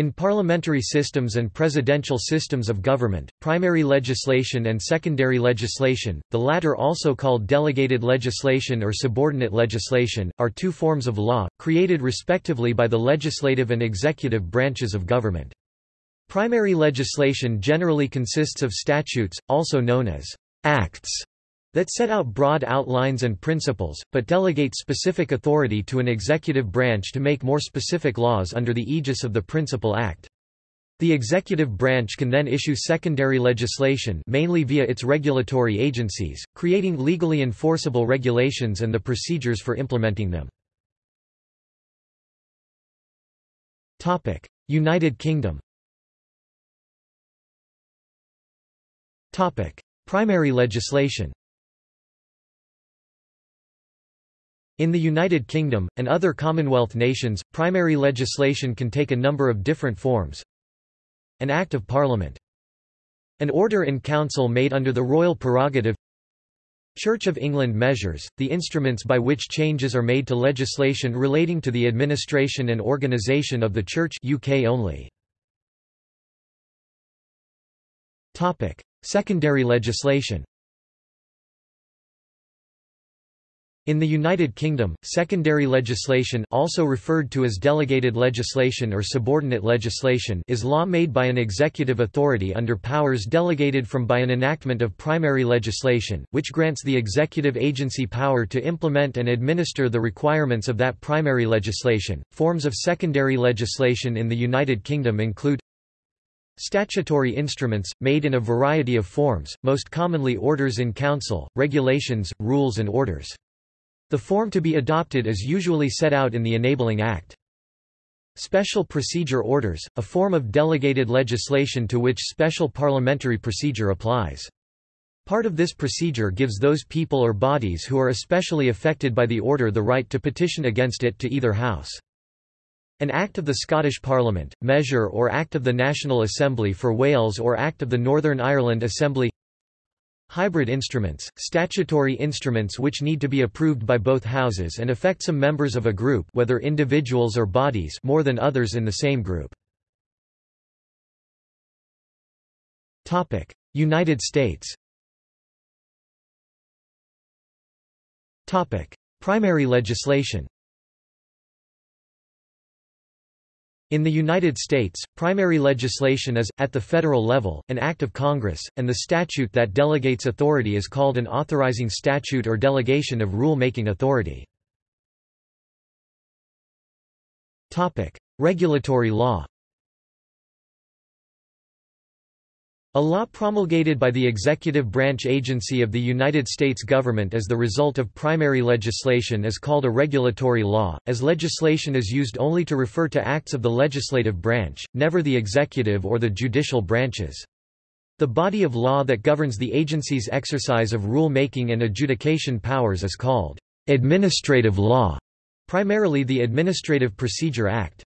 In parliamentary systems and presidential systems of government, primary legislation and secondary legislation, the latter also called delegated legislation or subordinate legislation, are two forms of law, created respectively by the legislative and executive branches of government. Primary legislation generally consists of statutes, also known as acts, that set out broad outlines and principles, but delegate specific authority to an executive branch to make more specific laws under the aegis of the Principal Act. The executive branch can then issue secondary legislation mainly via its regulatory agencies, creating legally enforceable regulations and the procedures for implementing them. United Kingdom Primary legislation In the United Kingdom, and other Commonwealth nations, primary legislation can take a number of different forms. An Act of Parliament. An Order in Council made under the royal prerogative Church of England measures, the instruments by which changes are made to legislation relating to the administration and organisation of the Church UK only. Secondary legislation In the United Kingdom, secondary legislation also referred to as delegated legislation or subordinate legislation is law made by an executive authority under powers delegated from by an enactment of primary legislation, which grants the executive agency power to implement and administer the requirements of that primary legislation. Forms of secondary legislation in the United Kingdom include Statutory instruments, made in a variety of forms, most commonly orders in council, regulations, rules and orders. The form to be adopted is usually set out in the Enabling Act. Special Procedure Orders, a form of delegated legislation to which special parliamentary procedure applies. Part of this procedure gives those people or bodies who are especially affected by the order the right to petition against it to either house. An Act of the Scottish Parliament, measure or Act of the National Assembly for Wales or Act of the Northern Ireland Assembly Hybrid instruments, statutory instruments which need to be approved by both houses and affect some members of a group whether individuals or bodies more than others in the same group. United States Primary legislation In the United States, primary legislation is, at the federal level, an act of Congress, and the statute that delegates authority is called an authorizing statute or delegation of rule-making authority. Regulatory law A law promulgated by the executive branch agency of the United States government as the result of primary legislation is called a regulatory law, as legislation is used only to refer to acts of the legislative branch, never the executive or the judicial branches. The body of law that governs the agency's exercise of rule-making and adjudication powers is called administrative law, primarily the Administrative Procedure Act.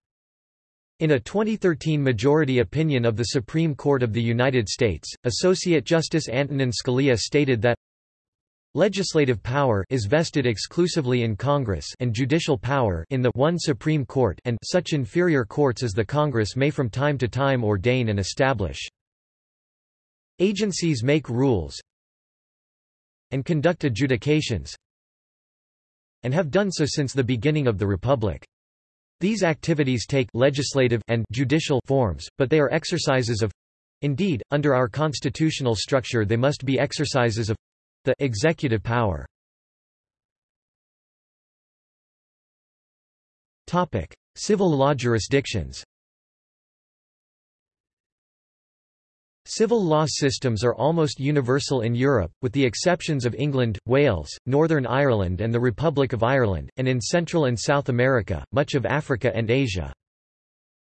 In a 2013 majority opinion of the Supreme Court of the United States, Associate Justice Antonin Scalia stated that Legislative power is vested exclusively in Congress and judicial power in the one Supreme Court and such inferior courts as the Congress may from time to time ordain and establish. Agencies make rules and conduct adjudications and have done so since the beginning of the Republic. These activities take legislative and judicial forms, but they are exercises of indeed, under our constitutional structure they must be exercises of the executive power. Civil law jurisdictions Civil law systems are almost universal in Europe, with the exceptions of England, Wales, Northern Ireland and the Republic of Ireland, and in Central and South America, much of Africa and Asia.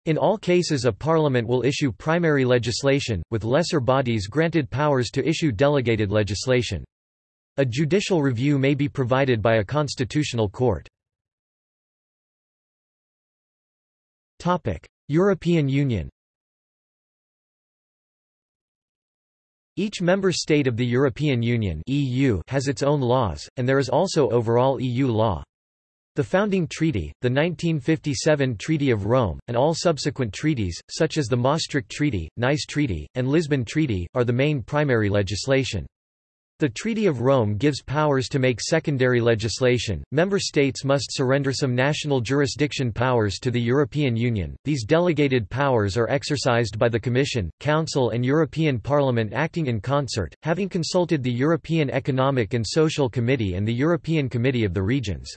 In all cases a parliament will issue primary legislation, with lesser bodies granted powers to issue delegated legislation. A judicial review may be provided by a constitutional court. European Union Each member state of the European Union (EU) has its own laws, and there is also overall EU law. The founding treaty, the 1957 Treaty of Rome, and all subsequent treaties, such as the Maastricht Treaty, Nice Treaty, and Lisbon Treaty, are the main primary legislation. The Treaty of Rome gives powers to make secondary legislation. Member states must surrender some national jurisdiction powers to the European Union. These delegated powers are exercised by the Commission, Council, and European Parliament acting in concert, having consulted the European Economic and Social Committee and the European Committee of the Regions.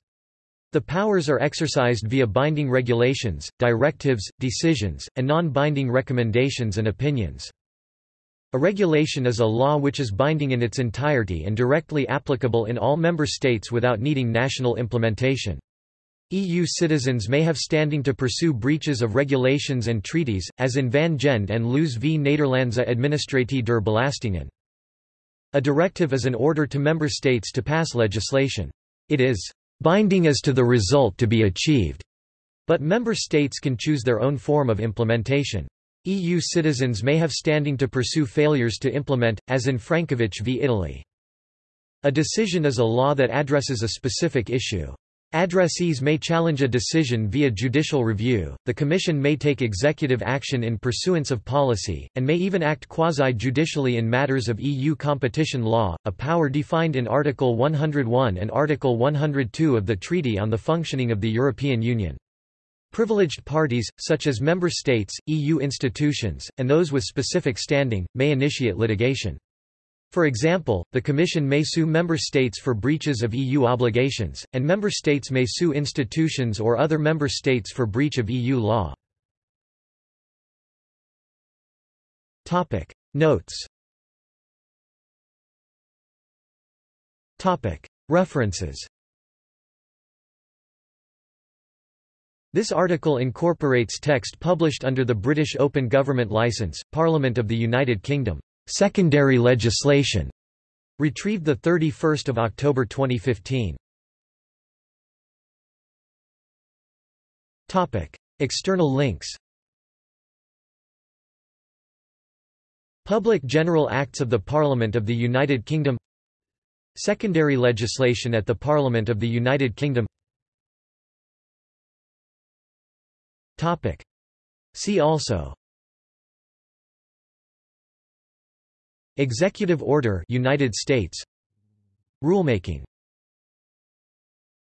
The powers are exercised via binding regulations, directives, decisions, and non-binding recommendations and opinions. A regulation is a law which is binding in its entirety and directly applicable in all member states without needing national implementation. EU citizens may have standing to pursue breaches of regulations and treaties, as in Van Gend and Loos v Nederlandse Administratie der Belastingen. A directive is an order to member states to pass legislation. It is binding as to the result to be achieved, but member states can choose their own form of implementation. EU citizens may have standing to pursue failures to implement, as in Francovich v Italy. A decision is a law that addresses a specific issue. Addressees may challenge a decision via judicial review, the Commission may take executive action in pursuance of policy, and may even act quasi-judicially in matters of EU competition law, a power defined in Article 101 and Article 102 of the Treaty on the Functioning of the European Union. Privileged parties, such as member states, EU institutions, and those with specific standing, may initiate litigation. For example, the Commission may sue member states for breaches of EU obligations, and member states may sue institutions or other member states for breach of EU law. Notes References This article incorporates text published under the British Open Government Licence, Parliament of the United Kingdom. Secondary legislation. Retrieved 31 October 2015. External links Public General Acts of the Parliament of the United Kingdom Secondary legislation at the Parliament of the United Kingdom See also. Executive Order United States. Rulemaking